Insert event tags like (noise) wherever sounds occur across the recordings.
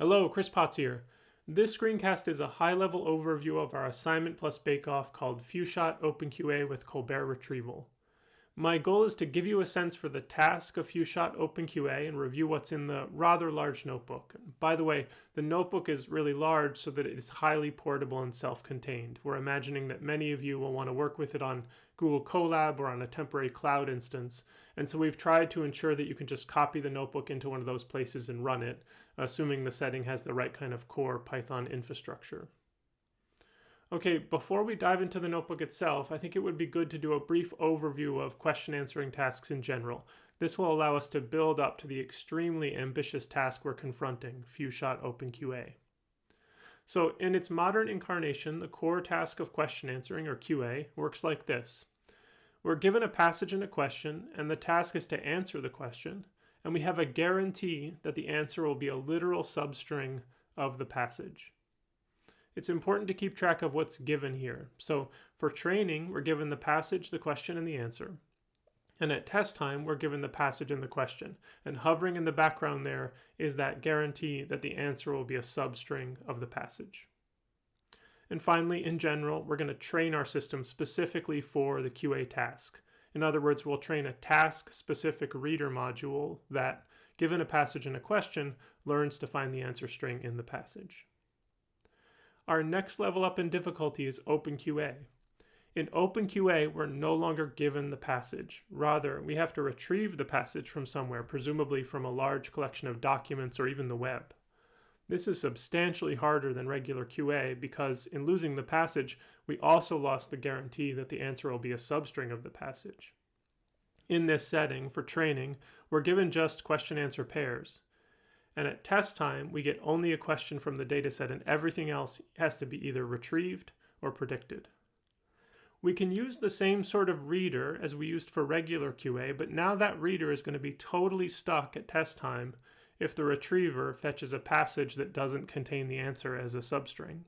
Hello, Chris Potts here. This screencast is a high-level overview of our assignment plus bake-off called FewShot OpenQA with Colbert Retrieval. My goal is to give you a sense for the task of FewShot OpenQA and review what's in the rather large notebook. By the way, the notebook is really large so that it is highly portable and self-contained. We're imagining that many of you will want to work with it on Google Colab or on a temporary cloud instance, and so we've tried to ensure that you can just copy the notebook into one of those places and run it, assuming the setting has the right kind of core Python infrastructure. Okay, before we dive into the notebook itself, I think it would be good to do a brief overview of question answering tasks in general. This will allow us to build up to the extremely ambitious task we're confronting, FewShot OpenQA. So in its modern incarnation, the core task of question answering, or QA, works like this. We're given a passage and a question, and the task is to answer the question, and we have a guarantee that the answer will be a literal substring of the passage it's important to keep track of what's given here. So for training, we're given the passage, the question, and the answer. And at test time, we're given the passage and the question. And hovering in the background there is that guarantee that the answer will be a substring of the passage. And finally, in general, we're going to train our system specifically for the QA task. In other words, we'll train a task-specific reader module that, given a passage and a question, learns to find the answer string in the passage. Our next level up in difficulty is OpenQA. In OpenQA, we're no longer given the passage. Rather, we have to retrieve the passage from somewhere, presumably from a large collection of documents or even the web. This is substantially harder than regular QA because in losing the passage, we also lost the guarantee that the answer will be a substring of the passage. In this setting, for training, we're given just question-answer pairs. And at test time, we get only a question from the dataset and everything else has to be either retrieved or predicted. We can use the same sort of reader as we used for regular QA, but now that reader is going to be totally stuck at test time if the retriever fetches a passage that doesn't contain the answer as a substring.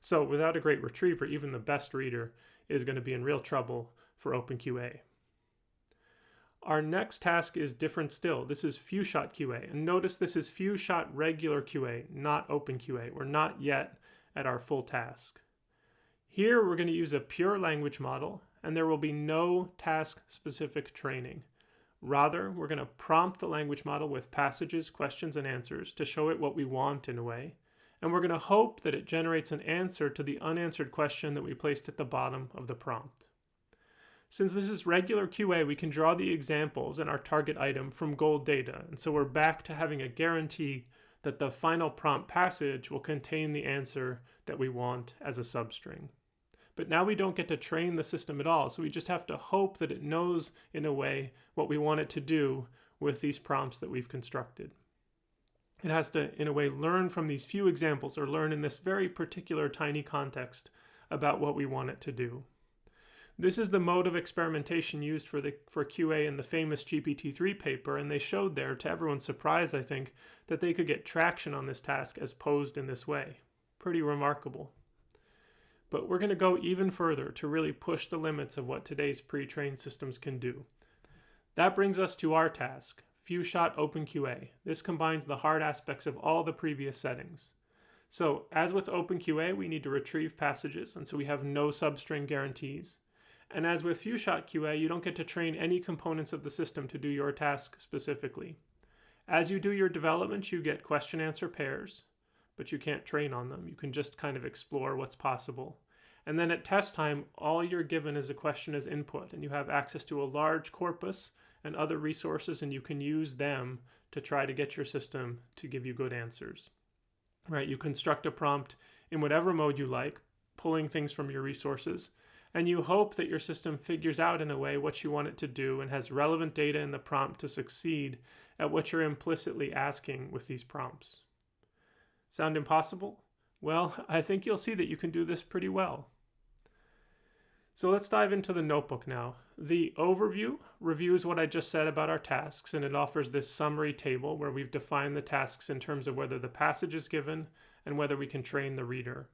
So without a great retriever, even the best reader is going to be in real trouble for OpenQA. Our next task is different still. This is FewShot QA. And notice this is FewShot regular QA, not OpenQA. We're not yet at our full task. Here we're going to use a pure language model and there will be no task-specific training. Rather, we're going to prompt the language model with passages, questions, and answers to show it what we want in a way. And we're going to hope that it generates an answer to the unanswered question that we placed at the bottom of the prompt. Since this is regular QA, we can draw the examples and our target item from gold data. And so we're back to having a guarantee that the final prompt passage will contain the answer that we want as a substring. But now we don't get to train the system at all, so we just have to hope that it knows in a way what we want it to do with these prompts that we've constructed. It has to, in a way, learn from these few examples or learn in this very particular tiny context about what we want it to do. This is the mode of experimentation used for, the, for QA in the famous GPT-3 paper, and they showed there, to everyone's surprise I think, that they could get traction on this task as posed in this way. Pretty remarkable. But we're going to go even further to really push the limits of what today's pre-trained systems can do. That brings us to our task, FewShot OpenQA. This combines the hard aspects of all the previous settings. So, as with OpenQA, we need to retrieve passages, and so we have no substring guarantees. And as with FewShot QA, you don't get to train any components of the system to do your task specifically. As you do your development, you get question answer pairs, but you can't train on them. You can just kind of explore what's possible. And then at test time, all you're given is a question as input, and you have access to a large corpus and other resources, and you can use them to try to get your system to give you good answers. Right? You construct a prompt in whatever mode you like, pulling things from your resources, and you hope that your system figures out in a way what you want it to do and has relevant data in the prompt to succeed at what you're implicitly asking with these prompts. Sound impossible? Well, (laughs) I think you'll see that you can do this pretty well. So let's dive into the notebook now. The overview reviews what I just said about our tasks and it offers this summary table where we've defined the tasks in terms of whether the passage is given and whether we can train the reader.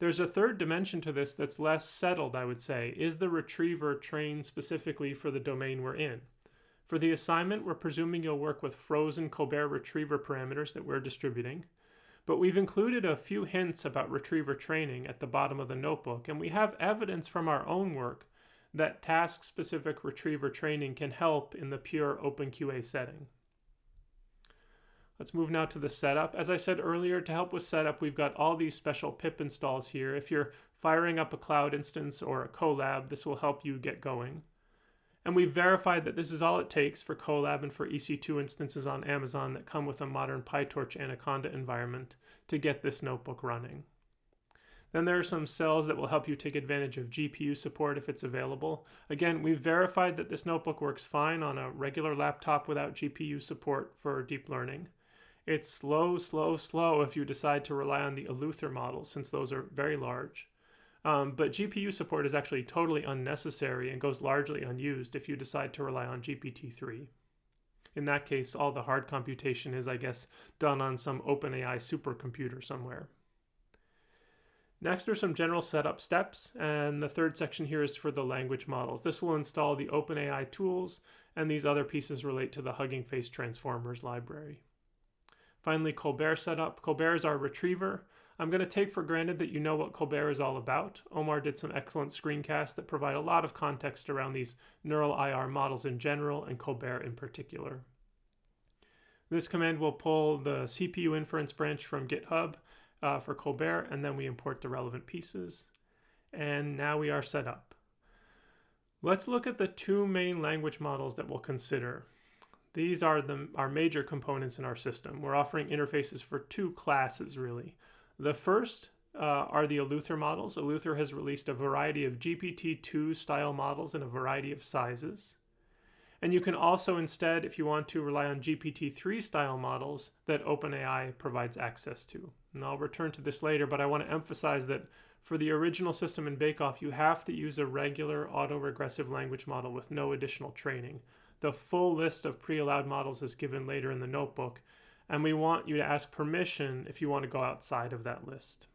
There's a third dimension to this that's less settled, I would say. Is the retriever trained specifically for the domain we're in? For the assignment, we're presuming you'll work with frozen Colbert retriever parameters that we're distributing. But we've included a few hints about retriever training at the bottom of the notebook, and we have evidence from our own work that task-specific retriever training can help in the pure OpenQA setting. Let's move now to the setup. As I said earlier, to help with setup, we've got all these special pip installs here. If you're firing up a cloud instance or a Colab, this will help you get going. And we've verified that this is all it takes for Colab and for EC2 instances on Amazon that come with a modern PyTorch Anaconda environment to get this notebook running. Then there are some cells that will help you take advantage of GPU support if it's available. Again, we've verified that this notebook works fine on a regular laptop without GPU support for deep learning. It's slow, slow, slow if you decide to rely on the Eleuther models since those are very large. Um, but GPU support is actually totally unnecessary and goes largely unused if you decide to rely on GPT-3. In that case, all the hard computation is, I guess, done on some OpenAI supercomputer somewhere. Next are some general setup steps, and the third section here is for the language models. This will install the OpenAI tools, and these other pieces relate to the Hugging Face Transformers library. Finally, Colbert setup. Colbert is our retriever. I'm going to take for granted that you know what Colbert is all about. Omar did some excellent screencasts that provide a lot of context around these neural IR models in general and Colbert in particular. This command will pull the CPU inference branch from GitHub uh, for Colbert, and then we import the relevant pieces. And now we are set up. Let's look at the two main language models that we'll consider. These are the, our major components in our system. We're offering interfaces for two classes, really. The first uh, are the Eleuther models. Eleuther has released a variety of GPT-2 style models in a variety of sizes. And you can also instead, if you want to, rely on GPT-3 style models that OpenAI provides access to. And I'll return to this later, but I want to emphasize that for the original system in Bake-Off, you have to use a regular autoregressive language model with no additional training. The full list of pre-allowed models is given later in the notebook, and we want you to ask permission if you want to go outside of that list.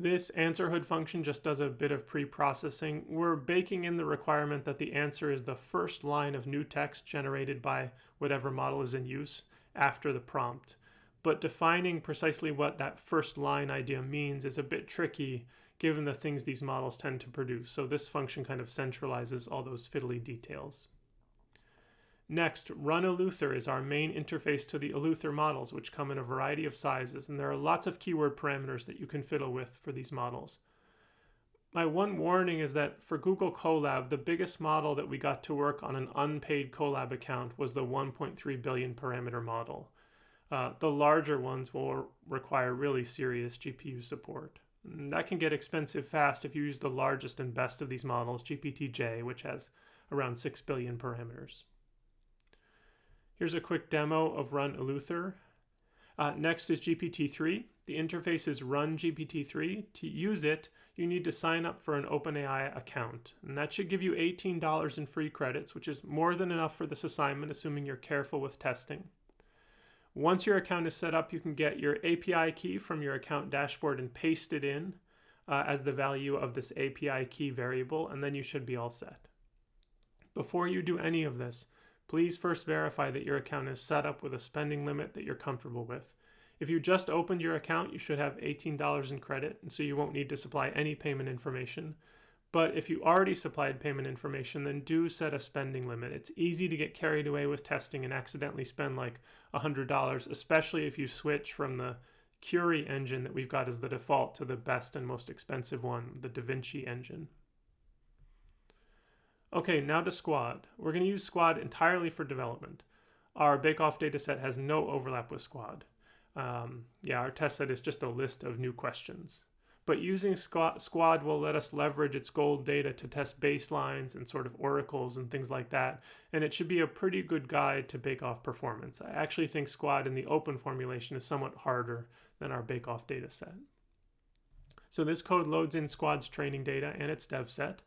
This answer hood function just does a bit of pre-processing. We're baking in the requirement that the answer is the first line of new text generated by whatever model is in use after the prompt. But defining precisely what that first line idea means is a bit tricky given the things these models tend to produce. So this function kind of centralizes all those fiddly details. Next, run Eleuther is our main interface to the Eleuther models, which come in a variety of sizes, and there are lots of keyword parameters that you can fiddle with for these models. My one warning is that for Google Colab, the biggest model that we got to work on an unpaid Colab account was the 1.3 billion parameter model. Uh, the larger ones will require really serious GPU support. And that can get expensive fast if you use the largest and best of these models, GPT-J, which has around 6 billion parameters. Here's a quick demo of Run Eleuther. Uh, next is GPT-3. The interface is Run GPT-3. To use it, you need to sign up for an OpenAI account. And that should give you $18 in free credits, which is more than enough for this assignment, assuming you're careful with testing. Once your account is set up, you can get your API key from your account dashboard and paste it in uh, as the value of this API key variable, and then you should be all set. Before you do any of this, please first verify that your account is set up with a spending limit that you're comfortable with. If you just opened your account, you should have $18 in credit, and so you won't need to supply any payment information. But if you already supplied payment information, then do set a spending limit. It's easy to get carried away with testing and accidentally spend like $100, especially if you switch from the Curie engine that we've got as the default to the best and most expensive one, the DaVinci engine. Okay, now to Squad. We're going to use Squad entirely for development. Our bake-off dataset has no overlap with Squad. Um, yeah, our test set is just a list of new questions. But using Squad will let us leverage its gold data to test baselines and sort of oracles and things like that. And it should be a pretty good guide to bake-off performance. I actually think Squad in the open formulation is somewhat harder than our bake-off dataset. So this code loads in Squad's training data and its dev set.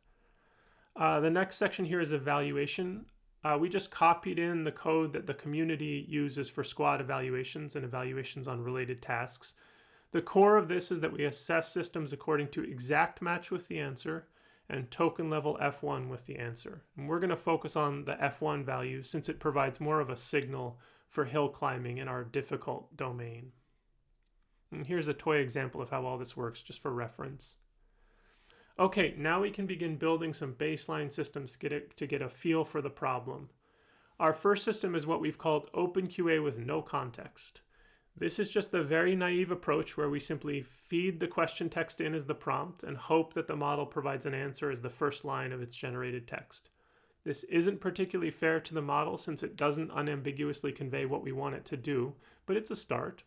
Uh, the next section here is evaluation. Uh, we just copied in the code that the community uses for squad evaluations and evaluations on related tasks. The core of this is that we assess systems according to exact match with the answer and token level F1 with the answer. And we're going to focus on the F1 value since it provides more of a signal for hill climbing in our difficult domain. And here's a toy example of how all this works just for reference. Okay, now we can begin building some baseline systems to get, it, to get a feel for the problem. Our first system is what we've called OpenQA with no context. This is just the very naive approach where we simply feed the question text in as the prompt and hope that the model provides an answer as the first line of its generated text. This isn't particularly fair to the model since it doesn't unambiguously convey what we want it to do, but it's a start.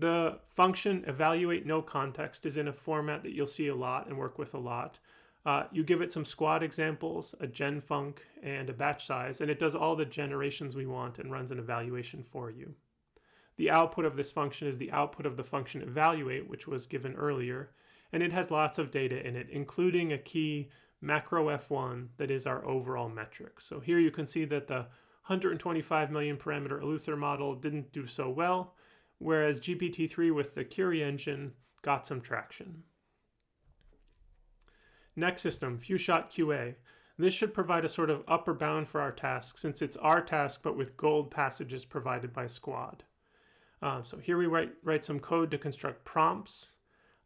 The function evaluate no context is in a format that you'll see a lot and work with a lot. Uh, you give it some squad examples, a gen func, and a batch size, and it does all the generations we want and runs an evaluation for you. The output of this function is the output of the function evaluate, which was given earlier, and it has lots of data in it, including a key macro F1 that is our overall metric. So here you can see that the 125 million parameter Eleuther model didn't do so well, whereas GPT-3 with the Curie engine got some traction. Next system, FewShot QA. This should provide a sort of upper bound for our task since it's our task but with gold passages provided by Squad. Uh, so here we write, write some code to construct prompts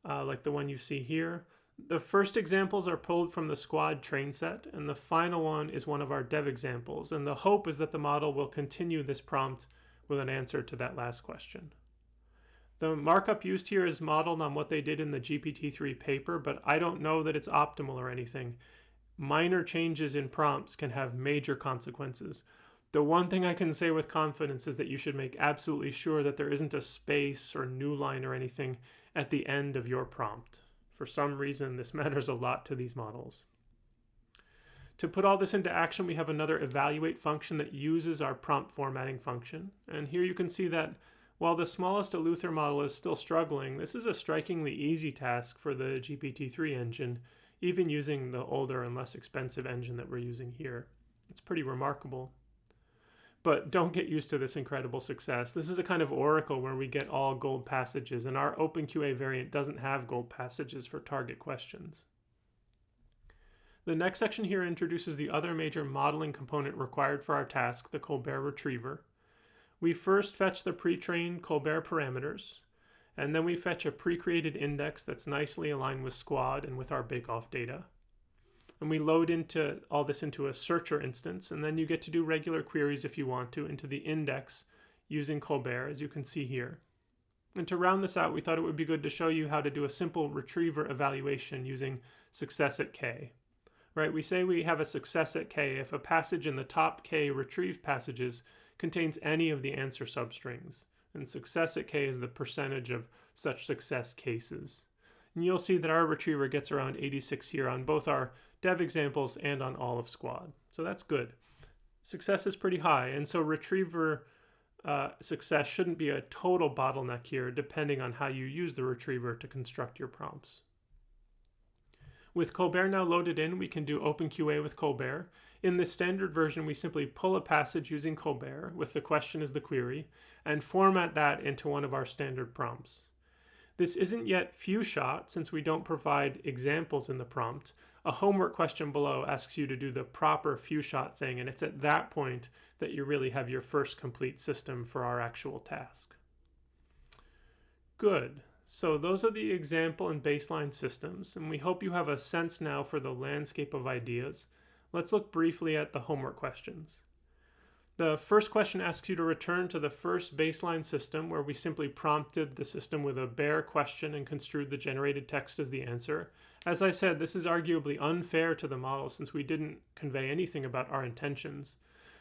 uh, like the one you see here. The first examples are pulled from the squad train set, and the final one is one of our dev examples. And the hope is that the model will continue this prompt with an answer to that last question. The markup used here is modeled on what they did in the GPT-3 paper, but I don't know that it's optimal or anything. Minor changes in prompts can have major consequences. The one thing I can say with confidence is that you should make absolutely sure that there isn't a space or new line or anything at the end of your prompt. For some reason, this (laughs) matters a lot to these models. To put all this into action, we have another evaluate function that uses our prompt formatting function. And here you can see that while the smallest Eleuther model is still struggling, this is a strikingly easy task for the GPT-3 engine, even using the older and less expensive engine that we're using here. It's pretty remarkable. But don't get used to this incredible success. This is a kind of oracle where we get all gold passages, and our OpenQA variant doesn't have gold passages for target questions. The next section here introduces the other major modeling component required for our task, the Colbert retriever. We first fetch the pre-trained Colbert parameters, and then we fetch a pre-created index that's nicely aligned with Squad and with our bake-off data. And we load into all this into a searcher instance, and then you get to do regular queries if you want to into the index using Colbert, as you can see here. And to round this out, we thought it would be good to show you how to do a simple retriever evaluation using success at k. Right, we say we have a success at k if a passage in the top k retrieved passages contains any of the answer substrings, and success at k is the percentage of such success cases. And you'll see that our retriever gets around 86 here on both our dev examples and on all of squad. So that's good. Success is pretty high, and so retriever uh, success shouldn't be a total bottleneck here, depending on how you use the retriever to construct your prompts. With Colbert now loaded in, we can do OpenQA with Colbert. In the standard version, we simply pull a passage using Colbert with the question as the query and format that into one of our standard prompts. This isn't yet few-shot since we don't provide examples in the prompt. A homework question below asks you to do the proper few-shot thing, and it's at that point that you really have your first complete system for our actual task. Good. So those are the example and baseline systems, and we hope you have a sense now for the landscape of ideas. Let's look briefly at the homework questions. The first question asks you to return to the first baseline system where we simply prompted the system with a bare question and construed the generated text as the answer. As I said, this is arguably unfair to the model since we didn't convey anything about our intentions.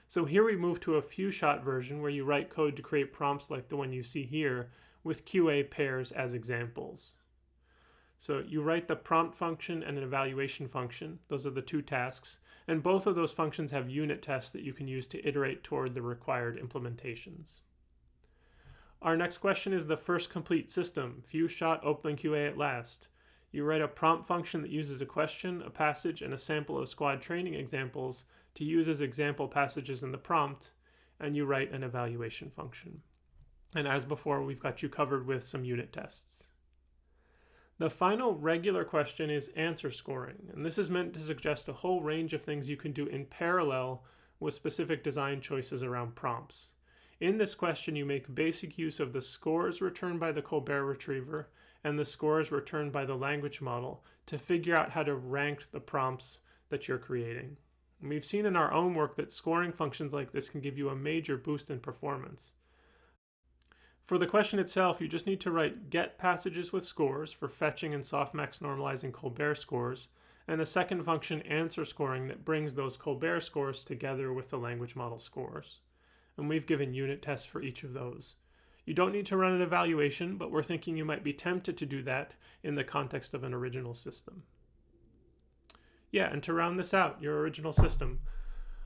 So here we move to a few-shot version where you write code to create prompts like the one you see here, with QA pairs as examples. So you write the prompt function and an evaluation function. Those are the two tasks. And both of those functions have unit tests that you can use to iterate toward the required implementations. Our next question is the first complete system, few shot OpenQA at last. You write a prompt function that uses a question, a passage, and a sample of squad training examples to use as example passages in the prompt, and you write an evaluation function. And as before, we've got you covered with some unit tests. The final regular question is answer scoring, and this is meant to suggest a whole range of things you can do in parallel with specific design choices around prompts. In this question, you make basic use of the scores returned by the Colbert Retriever and the scores returned by the language model to figure out how to rank the prompts that you're creating. And we've seen in our own work that scoring functions like this can give you a major boost in performance. For the question itself, you just need to write get passages with scores for fetching and softmax normalizing Colbert scores, and a second function answer scoring that brings those Colbert scores together with the language model scores. And we've given unit tests for each of those. You don't need to run an evaluation, but we're thinking you might be tempted to do that in the context of an original system. Yeah, and to round this out, your original system.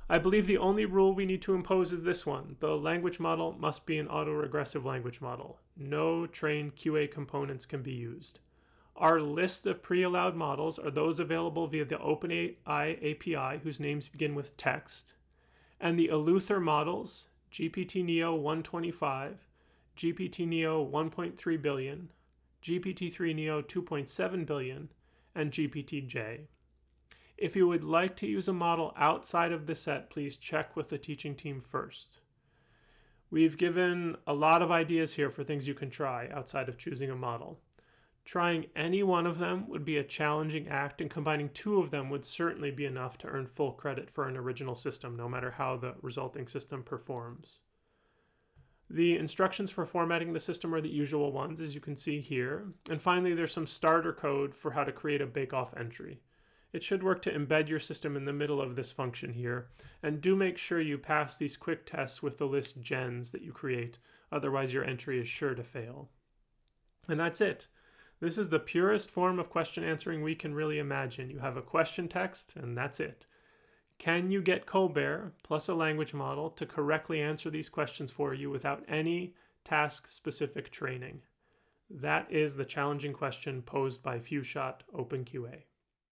I believe the only rule we need to impose is this one. The language model must be an autoregressive language model. No trained QA components can be used. Our list of pre-allowed models are those available via the OpenAI API whose names begin with text. And the Eleuther models, GPT-Neo 125, GPT-Neo 1.3 billion, GPT-3 Neo 2.7 billion, and GPT-J. If you would like to use a model outside of the set, please check with the teaching team first. We've given a lot of ideas here for things you can try outside of choosing a model. Trying any one of them would be a challenging act, and combining two of them would certainly be enough to earn full credit for an original system, no matter how the resulting system performs. The instructions for formatting the system are the usual ones, as you can see here. And finally, there's some starter code for how to create a bake-off entry it should work to embed your system in the middle of this function here. And do make sure you pass these quick tests with the list gens that you create, otherwise your entry is sure to fail. And that's it. This is the purest form of question answering we can really imagine. You have a question text, and that's it. Can you get Colbert plus a language model to correctly answer these questions for you without any task-specific training? That is the challenging question posed by FewShot OpenQA.